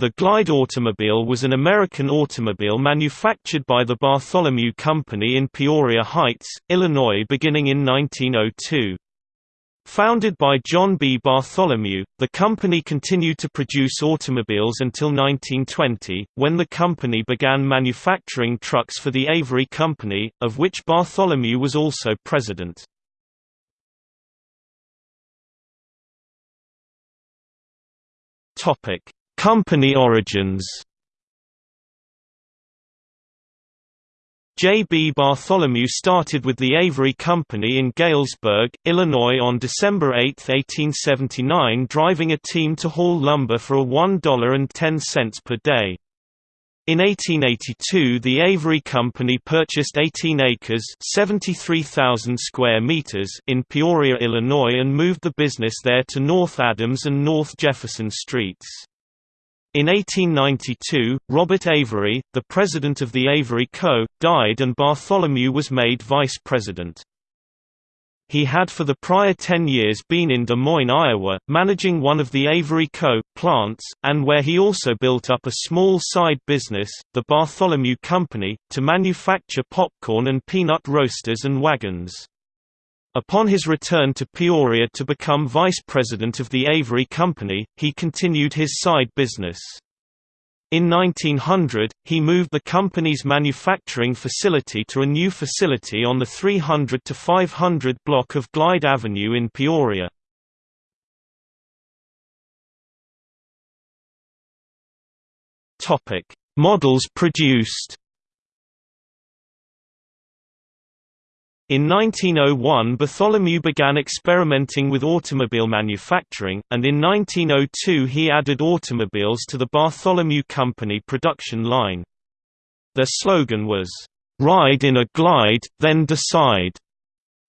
The Glide automobile was an American automobile manufactured by the Bartholomew Company in Peoria Heights, Illinois beginning in 1902. Founded by John B. Bartholomew, the company continued to produce automobiles until 1920, when the company began manufacturing trucks for the Avery Company, of which Bartholomew was also president. Topic: Company origins J. B. Bartholomew started with the Avery Company in Galesburg, Illinois on December 8, 1879 driving a team to haul lumber for a $1.10 per day. In 1882 the Avery Company purchased 18 acres 73,000 square meters in Peoria, Illinois and moved the business there to North Adams and North Jefferson Streets. In 1892, Robert Avery, the president of the Avery Co., died and Bartholomew was made vice president. He had for the prior 10 years been in Des Moines, Iowa, managing one of the Avery Co. plants, and where he also built up a small side business, the Bartholomew Company, to manufacture popcorn and peanut roasters and wagons. Upon his return to Peoria to become vice president of the Avery Company, he continued his side business. In 1900, he moved the company's manufacturing facility to a new facility on the 300 to 500 block of Glide Avenue in Peoria. Models produced In 1901 Bartholomew began experimenting with automobile manufacturing, and in 1902 he added automobiles to the Bartholomew Company production line. Their slogan was, "'Ride in a glide, then decide'".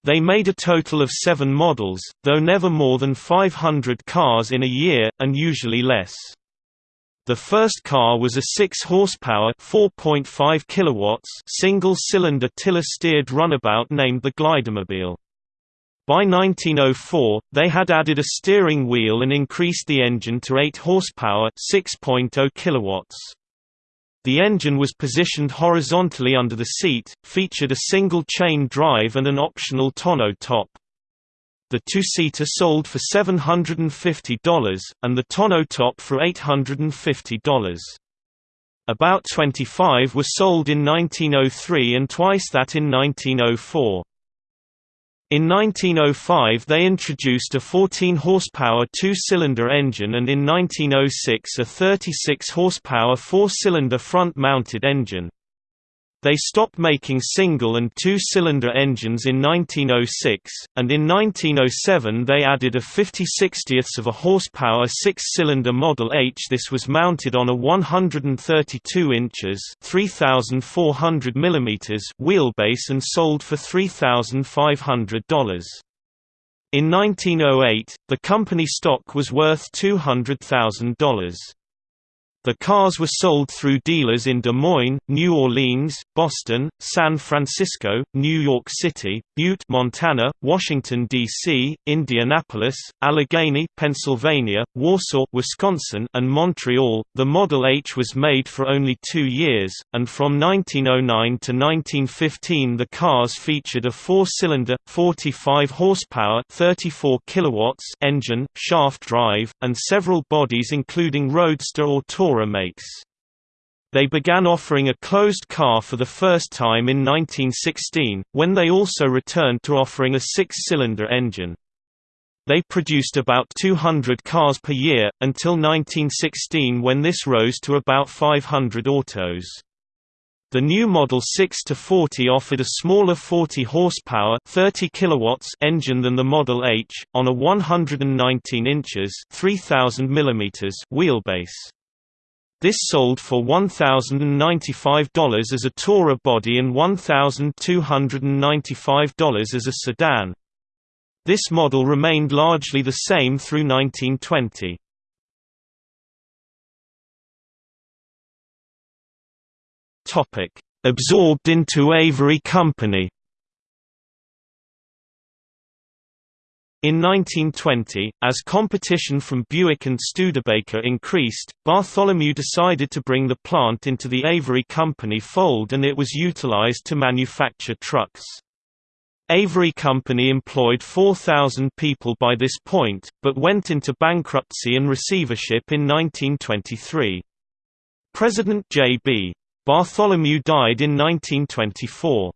They made a total of seven models, though never more than 500 cars in a year, and usually less. The first car was a 6-horsepower (4.5 kilowatts) single-cylinder tiller-steered runabout named the Glidermobile. By 1904, they had added a steering wheel and increased the engine to 8 horsepower (6.0 kilowatts). The engine was positioned horizontally under the seat, featured a single-chain drive and an optional tonneau top. The two-seater sold for $750, and the tonneau top for $850. About 25 were sold in 1903 and twice that in 1904. In 1905 they introduced a 14-horsepower two-cylinder engine and in 1906 a 36-horsepower four-cylinder front-mounted engine. They stopped making single and two-cylinder engines in 1906, and in 1907 they added a 50 60ths of a horsepower six-cylinder Model H. This was mounted on a 132 inches (3,400 mm) wheelbase and sold for $3,500. In 1908, the company stock was worth $200,000. The cars were sold through dealers in Des Moines, New Orleans, Boston, San Francisco, New York City, Butte, Montana, Washington D.C., Indianapolis, Allegheny, Pennsylvania, Warsaw, Wisconsin, and Montreal. The Model H was made for only 2 years, and from 1909 to 1915 the cars featured a 4-cylinder 45 horsepower 34 kilowatts engine, shaft drive, and several bodies including roadster or makes. They began offering a closed car for the first time in 1916, when they also returned to offering a six-cylinder engine. They produced about 200 cars per year, until 1916 when this rose to about 500 autos. The new Model 6 to 40 offered a smaller 40 horsepower, 30 kilowatts engine than the Model H on a 119 inches, 3000 mm wheelbase. This sold for $1,095 as a tourer body and $1,295 as a sedan. This model remained largely the same through 1920. Absorbed into Avery Company In 1920, as competition from Buick and Studebaker increased, Bartholomew decided to bring the plant into the Avery Company fold and it was utilized to manufacture trucks. Avery Company employed 4,000 people by this point, but went into bankruptcy and receivership in 1923. President J.B. Bartholomew died in 1924.